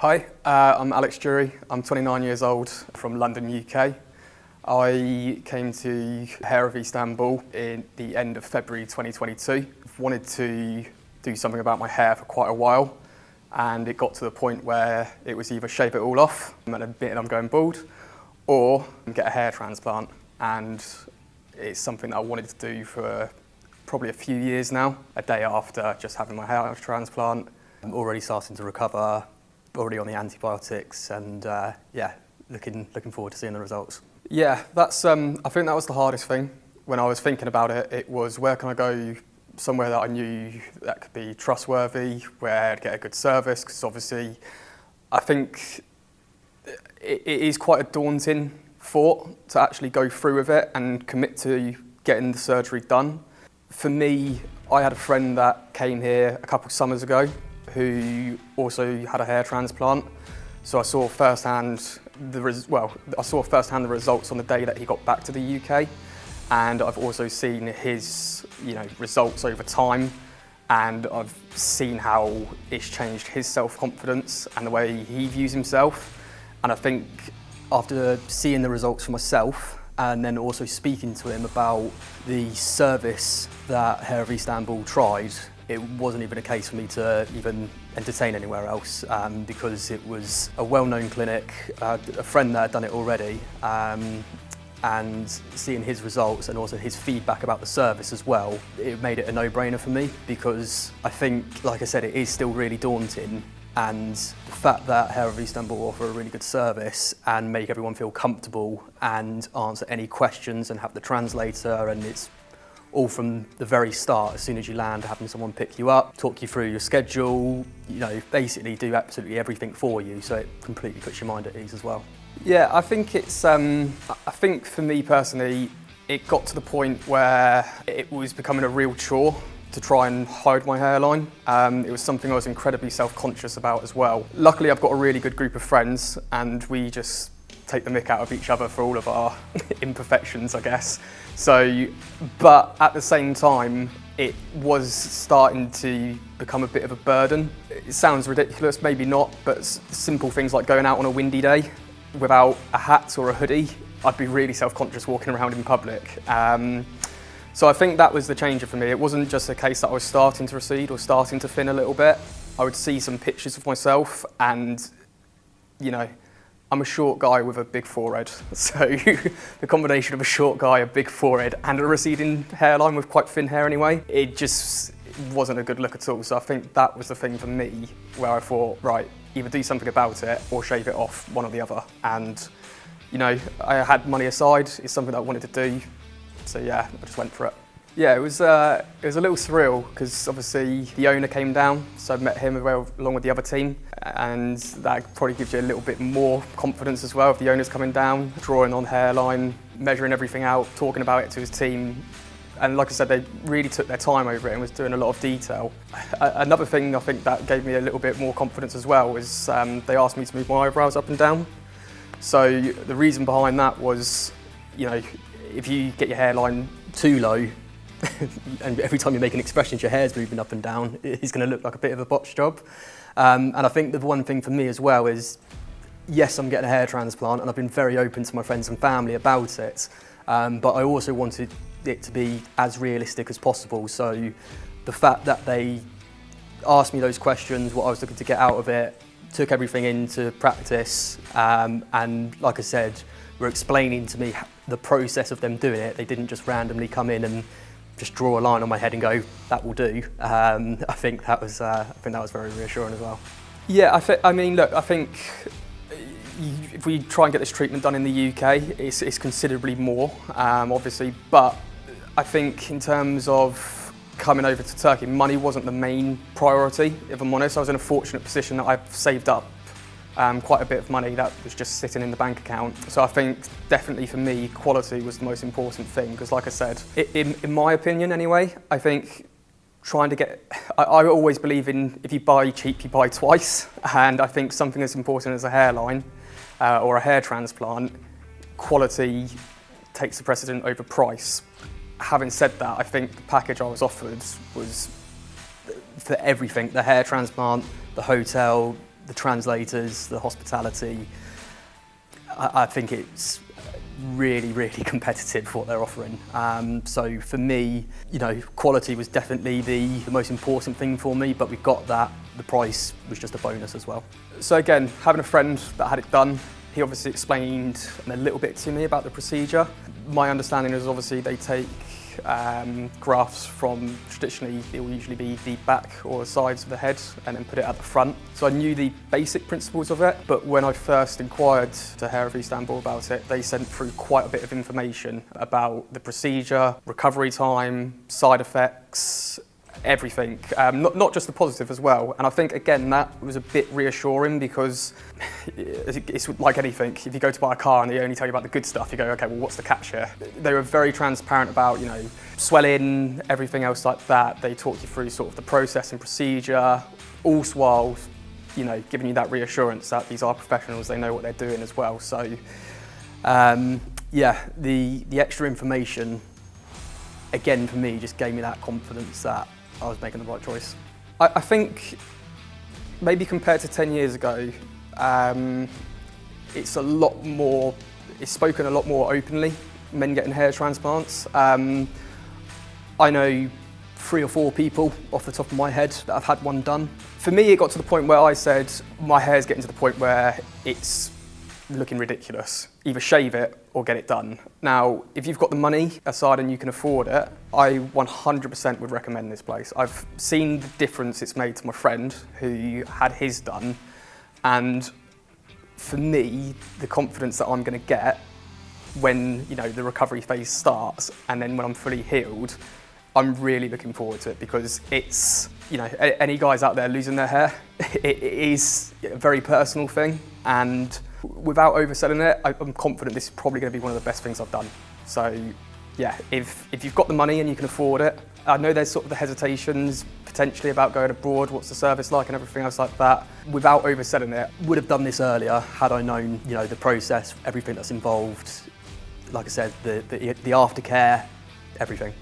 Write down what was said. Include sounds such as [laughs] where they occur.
Hi, uh, I'm Alex Jury. I'm 29 years old from London, UK. I came to Hair of Istanbul in the end of February 2022. I've wanted to do something about my hair for quite a while and it got to the point where it was either shave it all off and admit I'm going bald or get a hair transplant and it's something that I wanted to do for probably a few years now. A day after just having my hair transplant, I'm already starting to recover, already on the antibiotics and uh, yeah, looking, looking forward to seeing the results. Yeah, that's, um, I think that was the hardest thing. When I was thinking about it, it was where can I go somewhere that I knew that could be trustworthy, where I'd get a good service, because obviously I think it, it is quite a daunting thought to actually go through with it and commit to getting the surgery done. For me, I had a friend that came here a couple of summers ago who also had a hair transplant. So I saw firsthand the well, I saw firsthand the results on the day that he got back to the UK, and I've also seen his you know results over time, and I've seen how it's changed his self-confidence and the way he views himself. And I think after seeing the results for myself and then also speaking to him about the service that Hair of Istanbul tried, it wasn't even a case for me to even entertain anywhere else um, because it was a well-known clinic, uh, a friend that had done it already, um, and seeing his results and also his feedback about the service as well, it made it a no-brainer for me because I think, like I said, it is still really daunting and the fact that Hair of Istanbul offer a really good service and make everyone feel comfortable and answer any questions and have the translator and it's all from the very start, as soon as you land, having someone pick you up, talk you through your schedule, you know, basically do absolutely everything for you, so it completely puts your mind at ease as well. Yeah, I think it's, um, I think for me personally, it got to the point where it was becoming a real chore to try and hide my hairline. Um, it was something I was incredibly self-conscious about as well. Luckily, I've got a really good group of friends and we just take the mick out of each other for all of our [laughs] imperfections, I guess. So, but at the same time, it was starting to become a bit of a burden. It sounds ridiculous, maybe not, but simple things like going out on a windy day without a hat or a hoodie, I'd be really self-conscious walking around in public. Um, so I think that was the changer for me. It wasn't just a case that I was starting to recede or starting to thin a little bit. I would see some pictures of myself and, you know, I'm a short guy with a big forehead, [laughs] so the combination of a short guy, a big forehead, and a receding hairline with quite thin hair anyway, it just wasn't a good look at all. So I think that was the thing for me where I thought, right, either do something about it or shave it off, one or the other. And, you know, I had money aside, it's something that I wanted to do, so yeah, I just went for it. Yeah, it was, uh, it was a little surreal because obviously the owner came down, so I met him along with the other team and that probably gives you a little bit more confidence as well if the owner's coming down, drawing on hairline, measuring everything out, talking about it to his team. And like I said, they really took their time over it and was doing a lot of detail. Another thing I think that gave me a little bit more confidence as well was um, they asked me to move my eyebrows up and down. So the reason behind that was, you know, if you get your hairline too low, [laughs] and every time you make an expression, your hair's moving up and down, it's going to look like a bit of a botch job. Um, and I think the one thing for me as well is, yes, I'm getting a hair transplant and I've been very open to my friends and family about it, um, but I also wanted it to be as realistic as possible. So the fact that they asked me those questions, what I was looking to get out of it, took everything into practice, um, and like I said, were explaining to me the process of them doing it. They didn't just randomly come in and just draw a line on my head and go, that will do. Um, I think that was, uh, I think that was very reassuring as well. Yeah, I, I mean, look, I think if we try and get this treatment done in the UK, it's, it's considerably more, um, obviously, but I think in terms of coming over to Turkey, money wasn't the main priority, if I'm honest. I was in a fortunate position that I've saved up um, quite a bit of money that was just sitting in the bank account. So I think definitely for me, quality was the most important thing because like I said, in, in my opinion anyway, I think trying to get, I, I, always believe in if you buy cheap, you buy twice. And I think something as important as a hairline uh, or a hair transplant, quality takes the precedent over price. Having said that, I think the package I was offered was for everything, the hair transplant, the hotel, the translators, the hospitality. I, I think it's really, really [laughs] competitive what they're offering. Um, so for me, you know, quality was definitely the, the most important thing for me, but we got that. The price was just a bonus as well. So again, having a friend that had it done, he obviously explained a little bit to me about the procedure. My understanding is obviously they take um, grafts from traditionally it will usually be the back or sides of the head and then put it at the front. So I knew the basic principles of it, but when I first inquired to Hair of Istanbul about it, they sent through quite a bit of information about the procedure, recovery time, side effects, everything, um, not, not just the positive as well. And I think, again, that was a bit reassuring because [laughs] it's like anything. If you go to buy a car and they only tell you about the good stuff, you go, okay, well, what's the catch here? They were very transparent about, you know, swelling, everything else like that. They talked you through sort of the process and procedure, all while, you know, giving you that reassurance that these are professionals, they know what they're doing as well. So, um, yeah, the, the extra information again for me just gave me that confidence that I was making the right choice. I, I think maybe compared to 10 years ago, um, it's a lot more, it's spoken a lot more openly, men getting hair transplants. Um, I know three or four people off the top of my head that have had one done. For me, it got to the point where I said, my hair's getting to the point where it's looking ridiculous. Either shave it or get it done. Now, if you've got the money aside and you can afford it, I 100% would recommend this place. I've seen the difference it's made to my friend who had his done, and for me, the confidence that I'm going to get when you know the recovery phase starts and then when I'm fully healed, I'm really looking forward to it because it's, you know, any guys out there losing their hair, [laughs] it is a very personal thing and Without overselling it, I'm confident this is probably going to be one of the best things I've done. So yeah, if, if you've got the money and you can afford it, I know there's sort of the hesitations potentially about going abroad, what's the service like and everything else like that. Without overselling it, would have done this earlier had I known, you know, the process, everything that's involved. Like I said, the, the, the aftercare, everything.